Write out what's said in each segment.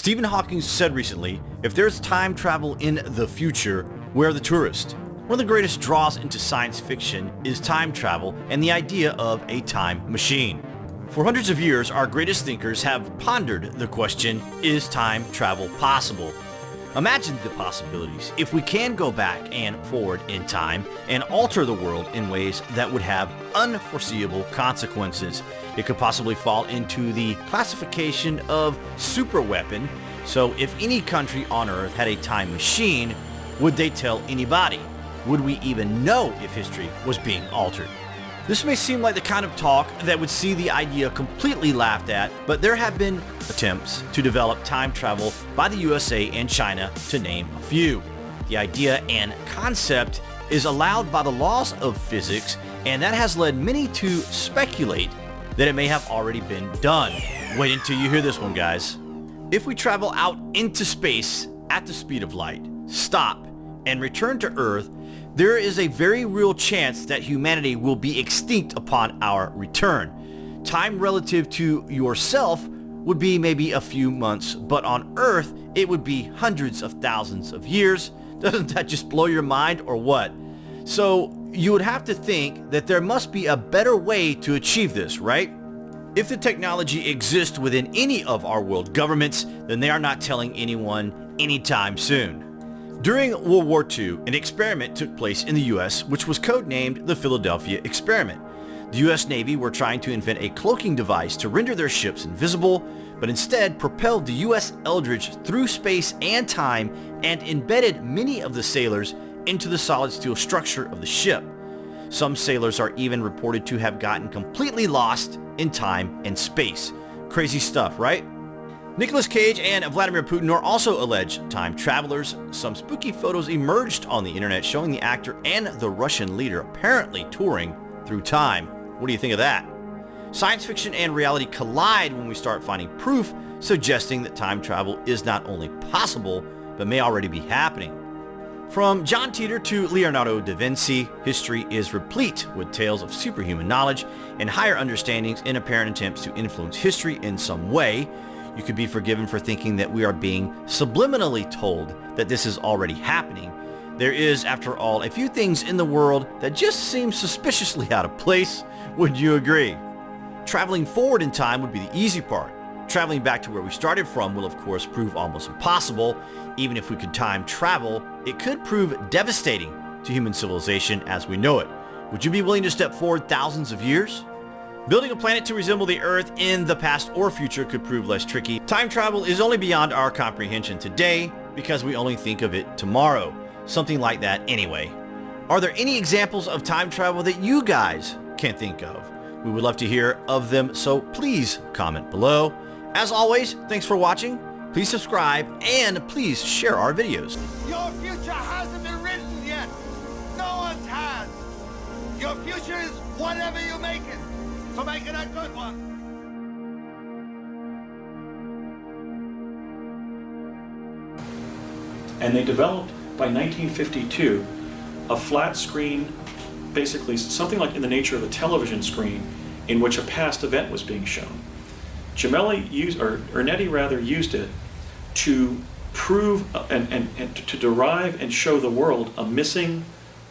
Stephen Hawking said recently, if there's time travel in the future, we're the tourist. One of the greatest draws into science fiction is time travel and the idea of a time machine. For hundreds of years, our greatest thinkers have pondered the question, is time travel possible? Imagine the possibilities if we can go back and forward in time and alter the world in ways that would have unforeseeable consequences. It could possibly fall into the classification of superweapon, so if any country on Earth had a time machine, would they tell anybody? Would we even know if history was being altered? This may seem like the kind of talk that would see the idea completely laughed at, but there have been attempts to develop time travel by the USA and China, to name a few. The idea and concept is allowed by the laws of physics, and that has led many to speculate that it may have already been done. Wait until you hear this one, guys. If we travel out into space at the speed of light, stop, and return to Earth, there is a very real chance that humanity will be extinct upon our return. Time relative to yourself would be maybe a few months, but on Earth, it would be hundreds of thousands of years. Doesn't that just blow your mind or what? So you would have to think that there must be a better way to achieve this, right? If the technology exists within any of our world governments, then they are not telling anyone anytime soon. During World War II, an experiment took place in the US which was codenamed the Philadelphia Experiment. The US Navy were trying to invent a cloaking device to render their ships invisible, but instead propelled the USS Eldridge through space and time and embedded many of the sailors into the solid steel structure of the ship. Some sailors are even reported to have gotten completely lost in time and space. Crazy stuff, right? Nicolas Cage and Vladimir Putin are also alleged time travelers. Some spooky photos emerged on the internet showing the actor and the Russian leader apparently touring through time. What do you think of that? Science fiction and reality collide when we start finding proof suggesting that time travel is not only possible, but may already be happening. From John Titor to Leonardo da Vinci, history is replete with tales of superhuman knowledge and higher understandings in apparent attempts to influence history in some way, you could be forgiven for thinking that we are being subliminally told that this is already happening. There is, after all, a few things in the world that just seem suspiciously out of place. Would you agree? Traveling forward in time would be the easy part. Traveling back to where we started from will of course prove almost impossible. Even if we could time travel, it could prove devastating to human civilization as we know it. Would you be willing to step forward thousands of years? Building a planet to resemble the Earth in the past or future could prove less tricky. Time travel is only beyond our comprehension today because we only think of it tomorrow. Something like that anyway. Are there any examples of time travel that you guys can think of? We would love to hear of them, so please comment below. As always, thanks for watching. Please subscribe and please share our videos. Your future hasn't been written yet. No one's has. Your future is whatever you make it. So make it a good one. And they developed by 1952 a flat screen, basically something like in the nature of a television screen, in which a past event was being shown. Gemelli used, or Ernetti rather, used it to prove and, and, and to derive and show the world a missing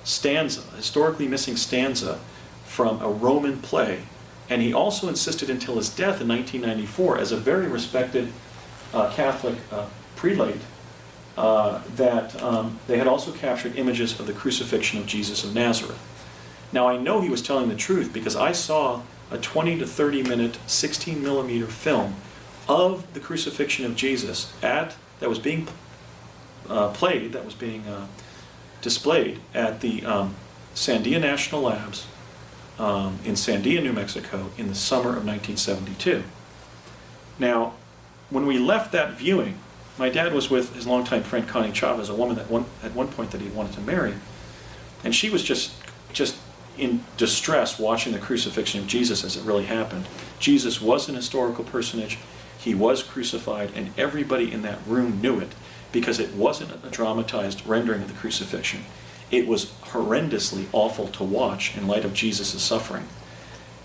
stanza, historically missing stanza from a Roman play and he also insisted until his death in 1994 as a very respected uh, Catholic uh, prelate uh, that um, they had also captured images of the crucifixion of Jesus of Nazareth. Now I know he was telling the truth because I saw a 20 to 30 minute 16 millimeter film of the crucifixion of Jesus at that was being uh, played, that was being uh, displayed at the um, Sandia National Labs um, in Sandia, New Mexico in the summer of 1972. Now, when we left that viewing, my dad was with his longtime friend Connie Chavez, a woman that one, at one point that he wanted to marry, and she was just just in distress watching the crucifixion of Jesus as it really happened. Jesus was an historical personage, he was crucified, and everybody in that room knew it because it wasn't a dramatized rendering of the crucifixion it was horrendously awful to watch in light of Jesus' suffering.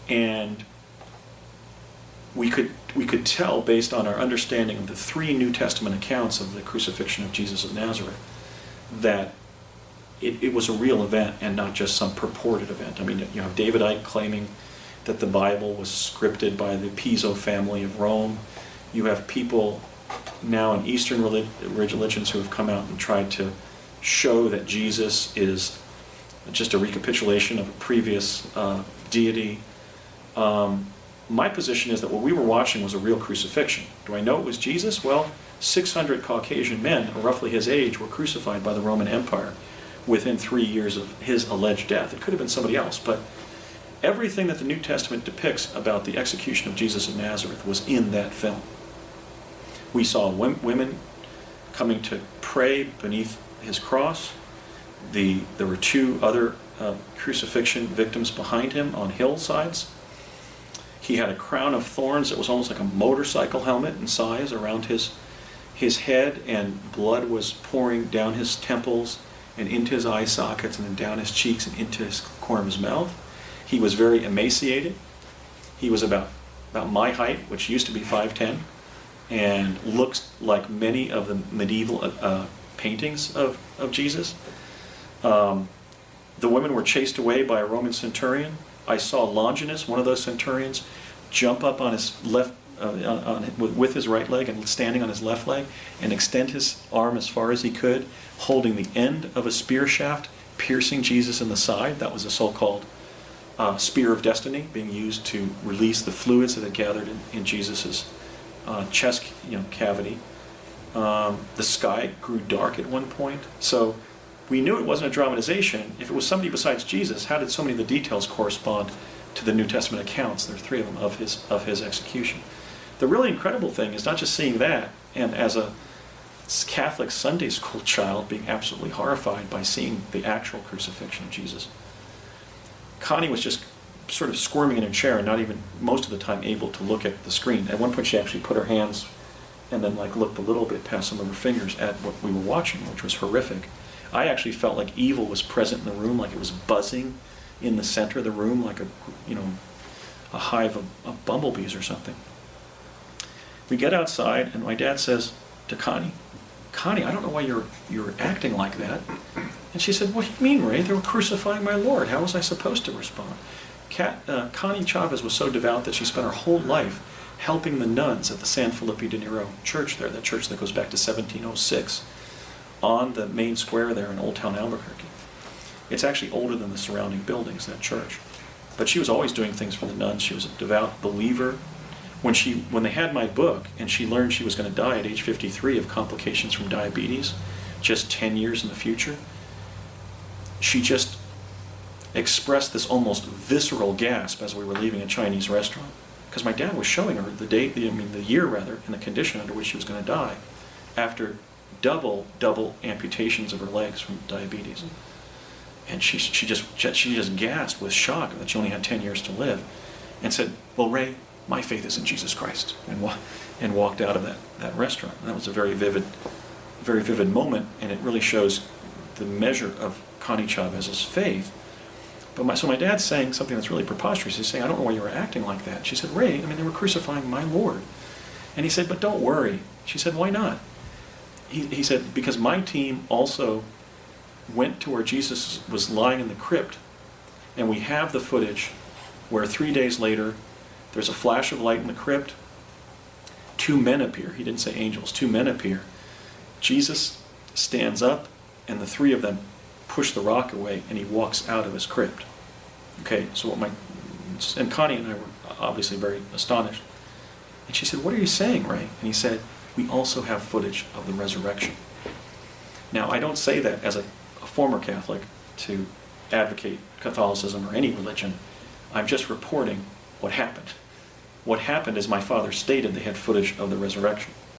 And we could we could tell based on our understanding of the three New Testament accounts of the crucifixion of Jesus of Nazareth that it, it was a real event and not just some purported event. I mean, you have David Icke claiming that the Bible was scripted by the Piso family of Rome. You have people now in Eastern religions who have come out and tried to show that Jesus is just a recapitulation of a previous uh, deity. Um, my position is that what we were watching was a real crucifixion. Do I know it was Jesus? Well, 600 Caucasian men, roughly his age, were crucified by the Roman Empire within three years of his alleged death. It could have been somebody else, but everything that the New Testament depicts about the execution of Jesus of Nazareth was in that film. We saw women coming to pray beneath his cross. The, there were two other uh, crucifixion victims behind him on hillsides. He had a crown of thorns that was almost like a motorcycle helmet in size around his, his head, and blood was pouring down his temples and into his eye sockets and then down his cheeks and into his corner of his mouth. He was very emaciated. He was about, about my height, which used to be 5'10", and looks like many of the medieval uh, paintings of, of Jesus. Um, the women were chased away by a Roman centurion. I saw Longinus, one of those centurions, jump up on his left, uh, on, on, with his right leg and standing on his left leg and extend his arm as far as he could, holding the end of a spear shaft, piercing Jesus in the side. That was a so-called uh, spear of destiny being used to release the fluids that had gathered in, in Jesus's uh, chest you know, cavity. Um, the sky grew dark at one point. So we knew it wasn't a dramatization. If it was somebody besides Jesus, how did so many of the details correspond to the New Testament accounts? There are three of them of his, of his execution. The really incredible thing is not just seeing that, and as a Catholic Sunday school child being absolutely horrified by seeing the actual crucifixion of Jesus. Connie was just sort of squirming in her chair and not even most of the time able to look at the screen. At one point she actually put her hands and then like looked a little bit past some of her fingers at what we were watching, which was horrific. I actually felt like evil was present in the room, like it was buzzing in the center of the room, like a you know a hive of, of bumblebees or something. We get outside, and my dad says to Connie, "Connie, I don't know why you're you're acting like that." And she said, "What do you mean, Ray? They were crucifying my Lord. How was I supposed to respond?" Kat, uh, Connie Chavez was so devout that she spent her whole life helping the nuns at the San Felipe de Neri church there, that church that goes back to 1706, on the main square there in Old Town Albuquerque. It's actually older than the surrounding buildings, that church. But she was always doing things for the nuns. She was a devout believer. When, she, when they had my book and she learned she was going to die at age 53 of complications from diabetes, just 10 years in the future, she just expressed this almost visceral gasp as we were leaving a Chinese restaurant because my dad was showing her the date, the, I mean the year rather, and the condition under which she was going to die after double, double amputations of her legs from diabetes. Mm-hmm. And she, she, just, she just gasped with shock that she only had 10 years to live and said, well, Ray, my faith is in Jesus Christ, and, wa and walked out of that, that restaurant. And that was a very vivid, very vivid moment, and it really shows the measure of Connie Chavez's faith but my, so my dad's saying something that's really preposterous. He's saying, I don't know why you were acting like that. She said, Ray, I mean, they were crucifying my Lord. And he said, but don't worry. She said, why not? He, he said, because my team also went to where Jesus was lying in the crypt, and we have the footage where three days later, there's a flash of light in the crypt, two men appear. He didn't say angels, two men appear. Jesus stands up, and the three of them push the rock away, and he walks out of his crypt. Okay, so what my, and Connie and I were obviously very astonished. And she said, what are you saying, Ray? And he said, we also have footage of the resurrection. Now, I don't say that as a, a former Catholic to advocate Catholicism or any religion. I'm just reporting what happened. What happened is my father stated they had footage of the resurrection.